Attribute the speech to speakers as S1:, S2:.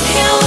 S1: Nothing's